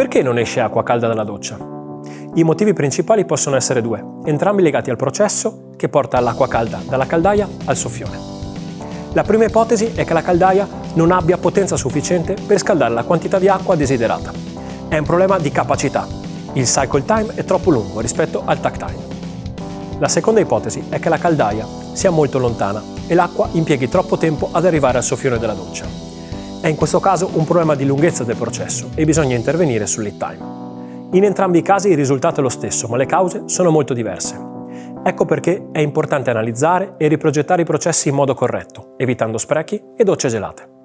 Perché non esce acqua calda dalla doccia? I motivi principali possono essere due, entrambi legati al processo che porta l'acqua calda dalla caldaia al soffione. La prima ipotesi è che la caldaia non abbia potenza sufficiente per scaldare la quantità di acqua desiderata. È un problema di capacità. Il cycle time è troppo lungo rispetto al takt time. La seconda ipotesi è che la caldaia sia molto lontana e l'acqua impieghi troppo tempo ad arrivare al soffione della doccia. È in questo caso un problema di lunghezza del processo e bisogna intervenire sul lead time. In entrambi i casi il risultato è lo stesso, ma le cause sono molto diverse. Ecco perché è importante analizzare e riprogettare i processi in modo corretto, evitando sprechi e docce gelate.